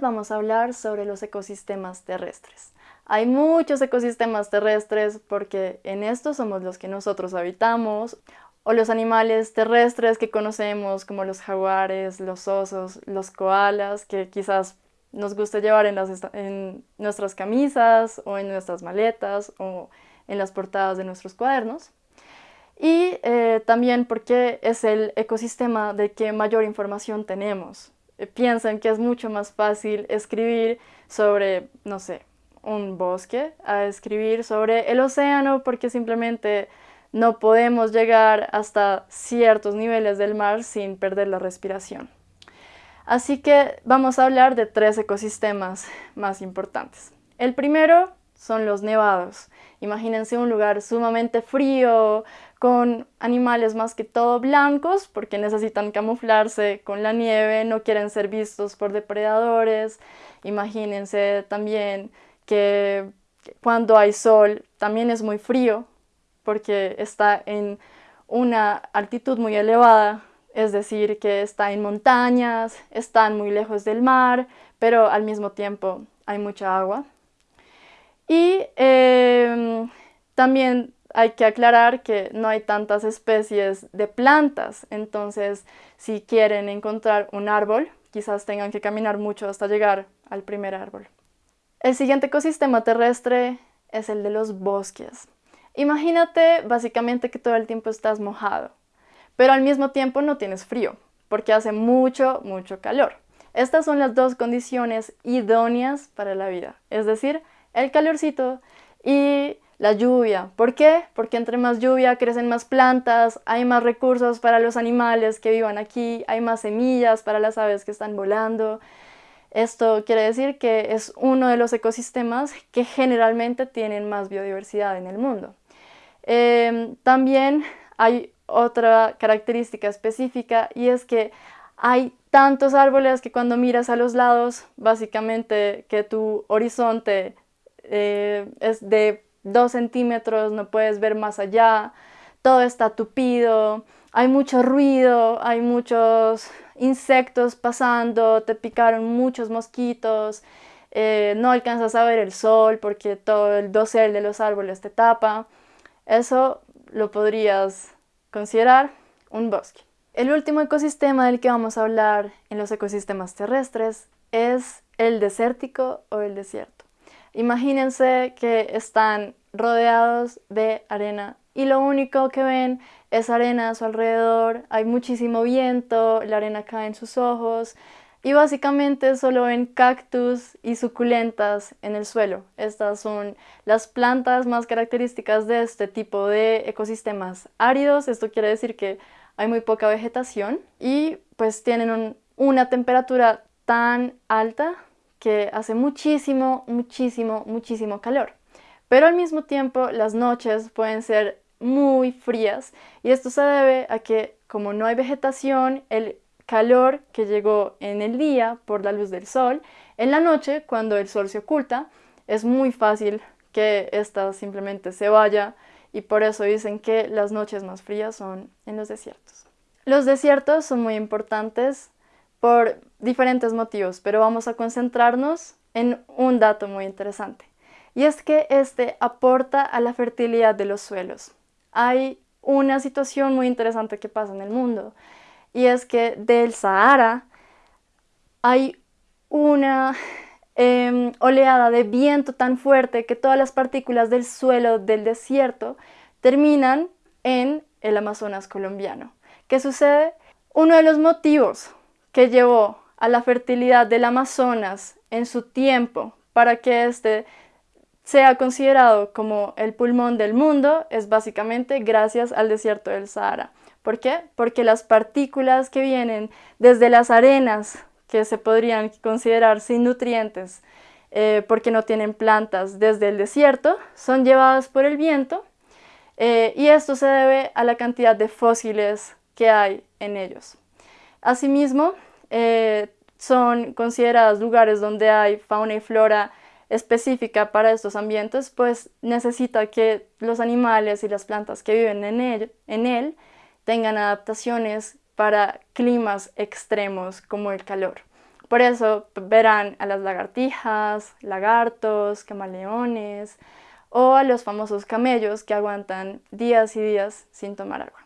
vamos a hablar sobre los ecosistemas terrestres. Hay muchos ecosistemas terrestres porque en estos somos los que nosotros habitamos, o los animales terrestres que conocemos como los jaguares, los osos, los koalas, que quizás nos gusta llevar en, en nuestras camisas o en nuestras maletas o en las portadas de nuestros cuadernos. Y eh, también porque es el ecosistema de que mayor información tenemos. Eh, piensan que es mucho más fácil escribir sobre, no sé, un bosque a escribir sobre el océano porque simplemente no podemos llegar hasta ciertos niveles del mar sin perder la respiración. Así que vamos a hablar de tres ecosistemas más importantes. El primero son los nevados. Imagínense un lugar sumamente frío, con animales más que todo blancos, porque necesitan camuflarse con la nieve, no quieren ser vistos por depredadores. Imagínense también que cuando hay sol también es muy frío porque está en una altitud muy elevada, es decir, que está en montañas, están muy lejos del mar, pero al mismo tiempo hay mucha agua. Y em, también hay que aclarar que no hay tantas especies de plantas, entonces si quieren encontrar un árbol, quizás tengan que caminar mucho hasta llegar al primer árbol. El siguiente ecosistema terrestre es el de los bosques. Imagínate básicamente que todo el tiempo estás mojado, pero al mismo tiempo no tienes frío, porque hace mucho, mucho calor. Estas son las dos condiciones idóneas para la vida, es decir, el calorcito y la lluvia. ¿Por qué? Porque entre más lluvia crecen más plantas, hay más recursos para los animales que vivan aquí, hay más semillas para las aves que están volando, esto quiere decir que es uno de los ecosistemas que generalmente tienen más biodiversidad en el mundo. Em, también hay otra característica específica y es que hay tantos árboles que cuando miras a los lados, básicamente que tu horizonte eh, es de 2 centímetros, no puedes ver más allá, todo está tupido, hay mucho ruido, hay muchos insectos pasando, te picaron muchos mosquitos, eh, no alcanzas a ver el sol porque todo el dosel de los árboles te tapa. Eso lo podrías considerar un bosque. El último ecosistema del que vamos a hablar en los ecosistemas terrestres es el desértico o el desierto. Imagínense que están rodeados de arena y lo único que ven es arena a su alrededor, hay muchísimo viento, la arena cae en sus ojos y básicamente solo ven cactus y suculentas en el suelo. Estas son las plantas más características de este tipo de ecosistemas áridos, esto quiere decir que hay muy poca vegetación y pues tienen una temperatura tan alta que hace muchísimo, muchísimo, muchísimo calor. Pero al mismo tiempo las noches pueden ser muy frías y esto se debe a que como no hay vegetación, el calor que llegó en el día por la luz del sol, en la noche cuando el sol se oculta es muy fácil que ésta simplemente se vaya y por eso dicen que las noches más frías son en los desiertos. Los desiertos son muy importantes por diferentes motivos, pero vamos a concentrarnos en un dato muy interesante y es que este aporta a la fertilidad de los suelos hay una situación muy interesante que pasa en el mundo y es que del Sahara hay una em, oleada de viento tan fuerte que todas las partículas del suelo del desierto terminan en el Amazonas colombiano. ¿Qué sucede? Uno de los motivos que llevó a la fertilidad del Amazonas en su tiempo para que este sea considerado como el pulmón del mundo es básicamente gracias al desierto del Sahara. ¿Por qué? Porque las partículas que vienen desde las arenas, que se podrían considerar sin nutrientes, eh, porque no tienen plantas desde el desierto, son llevadas por el viento eh, y esto se debe a la cantidad de fósiles que hay en ellos. Asimismo, eh, son considerados lugares donde hay fauna y flora específica para estos ambientes, pues necesita que los animales y las plantas que viven en él, en él tengan adaptaciones para climas extremos como el calor. Por eso verán a las lagartijas, lagartos, camaleones o a los famosos camellos que aguantan días y días sin tomar agua.